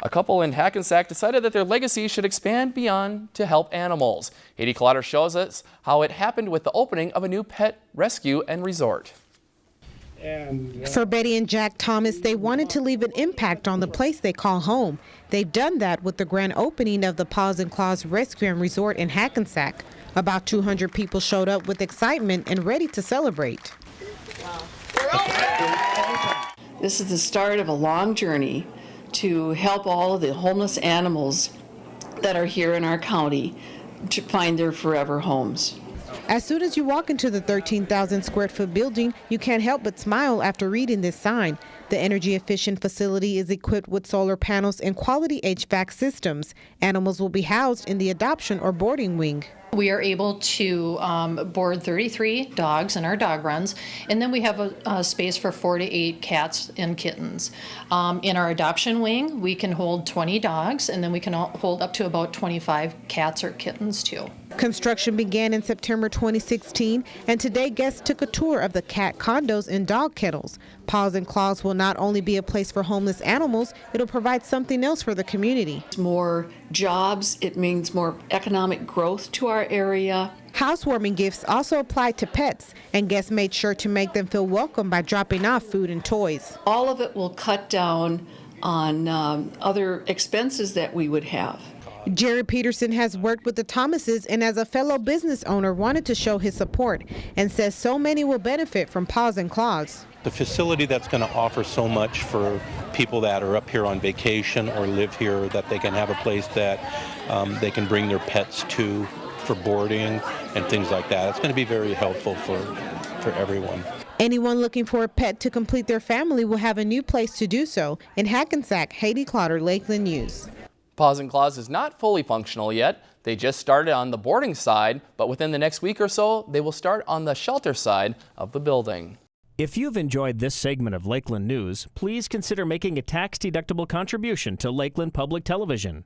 A couple in Hackensack decided that their legacy should expand beyond to help animals. Haiti Clotter shows us how it happened with the opening of a new pet rescue and resort. Uh, For Betty and Jack Thomas, they wanted to leave an impact on the place they call home. They've done that with the grand opening of the Paws and Claws Rescue and Resort in Hackensack. About 200 people showed up with excitement and ready to celebrate. This is the start of a long journey to help all of the homeless animals that are here in our county to find their forever homes. As soon as you walk into the 13,000 square foot building, you can't help but smile after reading this sign. The energy efficient facility is equipped with solar panels and quality HVAC systems. Animals will be housed in the adoption or boarding wing. We are able to um, board 33 dogs in our dog runs, and then we have a, a space for four to eight cats and kittens. Um, in our adoption wing, we can hold 20 dogs, and then we can hold up to about 25 cats or kittens too. Construction began in September 2016, and today guests took a tour of the cat condos and dog kennels. Paws and Claws will not only be a place for homeless animals, it'll provide something else for the community. More jobs, it means more economic growth to our area. Housewarming gifts also apply to pets, and guests made sure to make them feel welcome by dropping off food and toys. All of it will cut down on um, other expenses that we would have. Jerry Peterson has worked with the Thomases and as a fellow business owner wanted to show his support and says so many will benefit from Paws and Claws. The facility that's going to offer so much for people that are up here on vacation or live here that they can have a place that um, they can bring their pets to for boarding and things like that. It's going to be very helpful for, for everyone. Anyone looking for a pet to complete their family will have a new place to do so. In Hackensack, Haiti Clotter, Lakeland News. Paws and Claws is not fully functional yet. They just started on the boarding side, but within the next week or so, they will start on the shelter side of the building. If you've enjoyed this segment of Lakeland News, please consider making a tax-deductible contribution to Lakeland Public Television.